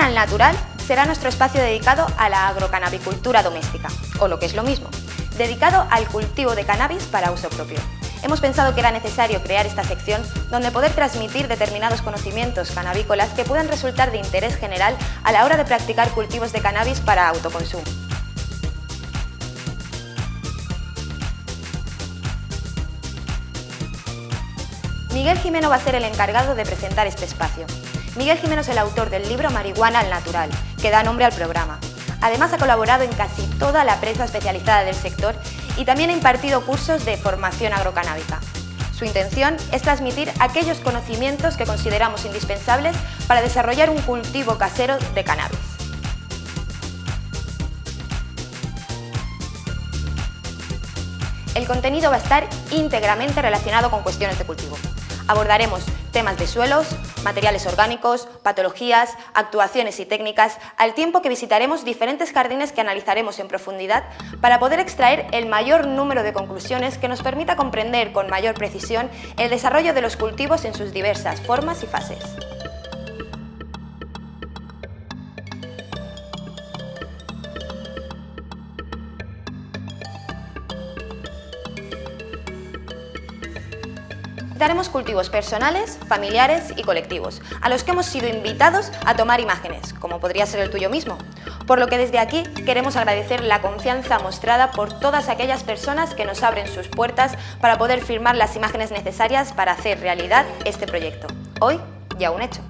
Al Natural será nuestro espacio dedicado a la agrocanabicultura doméstica, o lo que es lo mismo, dedicado al cultivo de cannabis para uso propio. Hemos pensado que era necesario crear esta sección donde poder transmitir determinados conocimientos canábicolas que puedan resultar de interés general a la hora de practicar cultivos de cannabis para autoconsumo. Miguel Jimeno va a ser el encargado de presentar este espacio. Miguel Jimeno es el autor del libro Marihuana al Natural, que da nombre al programa. Además ha colaborado en casi toda la prensa especializada del sector y también ha impartido cursos de formación agrocanábica. Su intención es transmitir aquellos conocimientos que consideramos indispensables para desarrollar un cultivo casero de cannabis. El contenido va a estar íntegramente relacionado con cuestiones de cultivo. Abordaremos temas de suelos, materiales orgánicos, patologías, actuaciones y técnicas, al tiempo que visitaremos diferentes jardines que analizaremos en profundidad para poder extraer el mayor número de conclusiones que nos permita comprender con mayor precisión el desarrollo de los cultivos en sus diversas formas y fases. Daremos cultivos personales, familiares y colectivos, a los que hemos sido invitados a tomar imágenes, como podría ser el tuyo mismo. Por lo que desde aquí queremos agradecer la confianza mostrada por todas aquellas personas que nos abren sus puertas para poder firmar las imágenes necesarias para hacer realidad este proyecto. Hoy ya un hecho.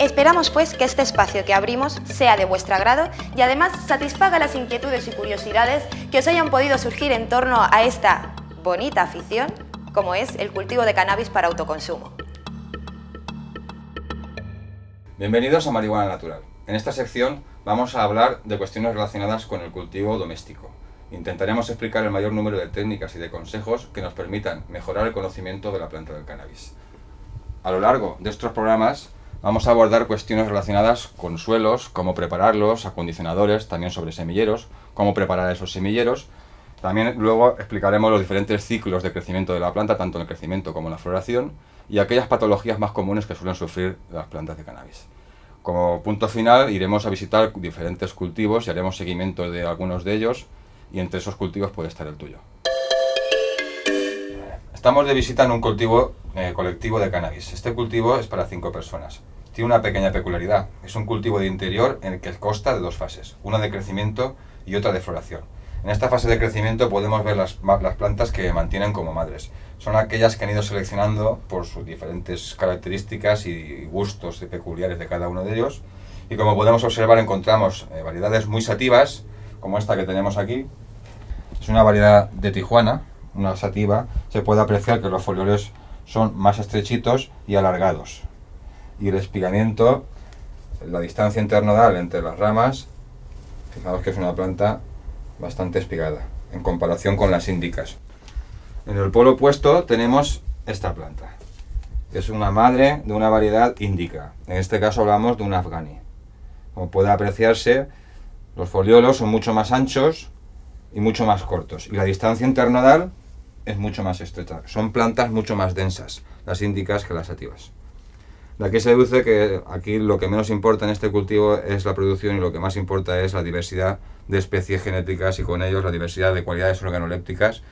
Esperamos pues que este espacio que abrimos sea de vuestro agrado y además satisfaga las inquietudes y curiosidades que os hayan podido surgir en torno a esta bonita afición como es el cultivo de cannabis para autoconsumo. Bienvenidos a Marihuana Natural. En esta sección vamos a hablar de cuestiones relacionadas con el cultivo doméstico. Intentaremos explicar el mayor número de técnicas y de consejos que nos permitan mejorar el conocimiento de la planta del cannabis. A lo largo de estos programas Vamos a abordar cuestiones relacionadas con suelos, cómo prepararlos, acondicionadores, también sobre semilleros, cómo preparar esos semilleros. También luego explicaremos los diferentes ciclos de crecimiento de la planta, tanto en el crecimiento como en la floración, y aquellas patologías más comunes que suelen sufrir las plantas de cannabis. Como punto final iremos a visitar diferentes cultivos y haremos seguimiento de algunos de ellos, y entre esos cultivos puede estar el tuyo. Estamos de visita en un cultivo eh, colectivo de cannabis. Este cultivo es para cinco personas. Tiene una pequeña peculiaridad. Es un cultivo de interior en el que consta de dos fases, una de crecimiento y otra de floración. En esta fase de crecimiento podemos ver las, plantas que mantienen como madres. Son aquellas que han ido seleccionando por sus diferentes características y gustos peculiares de cada uno de ellos. Y como podemos observar encontramos eh, variedades muy sativas, como esta que tenemos aquí. Es una variedad de Tijuana, una sativa, se puede apreciar que los folioles son más estrechitos y alargados. Y el espigamiento, la distancia internodal entre las ramas, fijaos que es una planta bastante espigada, en comparación con las índicas. En el polo opuesto tenemos esta planta, es una madre de una variedad índica. En este caso hablamos de un afgani. Como puede apreciarse, los foliolos son mucho más anchos y mucho más cortos. Y la distancia internodal es mucho más estrecha. Son plantas mucho más densas, las índicas que las sativas. De aquí se deduce que aquí lo que menos importa en este cultivo es la producción y lo que más importa es la diversidad de especies genéticas y con ellos la diversidad de cualidades organolépticas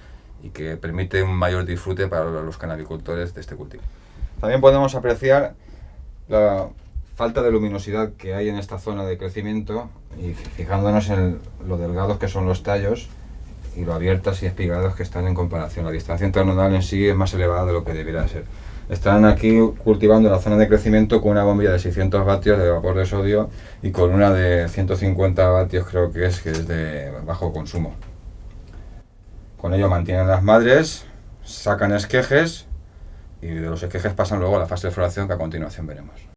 y que permite un mayor disfrute para los canabicultores de este cultivo. También podemos apreciar la falta de luminosidad que hay en esta zona de crecimiento y fijándonos en lo delgados que son los tallos y lo abiertas y espigadas que están en comparación. La distancia internodal en sí es más elevada de lo que debería ser. Están aquí cultivando la zona de crecimiento con una bombilla de 600 vatios de vapor de sodio y con una de 150 vatios creo que es, que es de bajo consumo. Con ello mantienen las madres, sacan esquejes y de los esquejes pasan luego a la fase de floración que a continuación veremos.